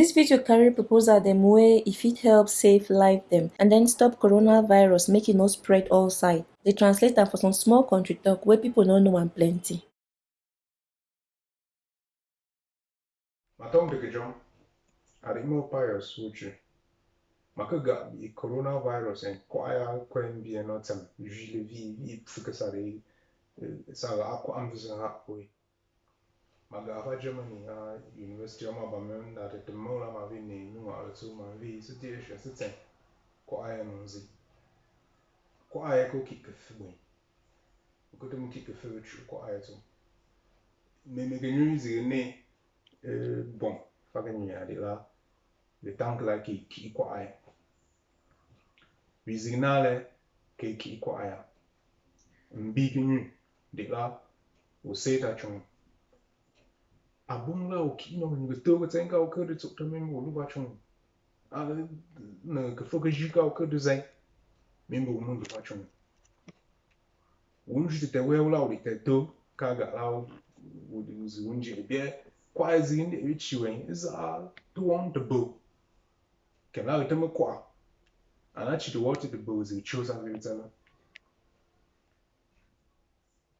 This video carry proposal them way if it helps save life them and then stop coronavirus making e no spread all side. They translate am for some small country talk where people don't know and plenty. Matom Bikijon, Arimo payo Uche. Makaga i coronavirus and kwaya kwen bi enotam usually vi vi fukasare sa akwa amvisa hapoi. magava Germany 啊，University of Malmö na de demola ma vi ne nu a le zu ma vi su die she se tsen ko ya no zi ko ya ko ki ke fwe ko te mu ki ke fwe chu ko ai zu me me ge nu zi ne euh bon fa ge ni a de la le tank la ki ki ko ai vi zi na le ke ki ko ai mbi ge nu de la o se ta chung abunlawo kinom ngetogo tsenga okedo tsoktamem olubachon ale na kefoke jika okedo zai membo umundu bachon unji te weula ulite do kaga lao uzi unji ebie kwa ezi ndi ebichiwe za tuwon de bo kenao iteme kwa anachidi wote de bo zi uchoza vizana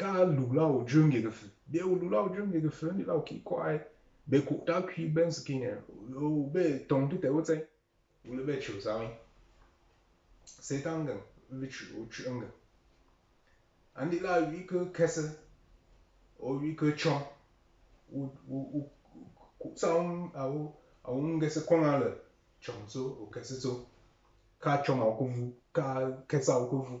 ka lu lao jung ge ge be lu lao jung ge ge fen ni lao ki kwai be ku ta ki ben skin ya o be tong tu te wo zai wu le be chu zai se tang ge vi chu chu ang ge an di la vi ke kese o vi ke chong u u u ku sang a o a un ge se kwang a le chong zo o kese zo ka chong a ku vu ka kese a ku vu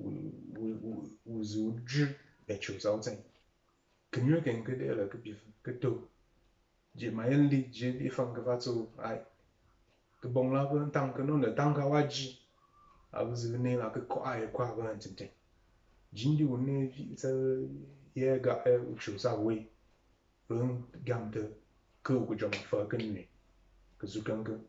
ou zou djib bet chou sa ou tsen. Kemyo ken ke de la ke to. Je mayen li je bi fan ke vato ay. Ke bon la pe tan ke non de tan ka waji. A vous venez là que quoi ay quoi va en tente. Jindi ou ne vi sa ye ga e ou chou sa we. Ren gam de ke ou ke jom fa ke ne. Ke zu kan ke.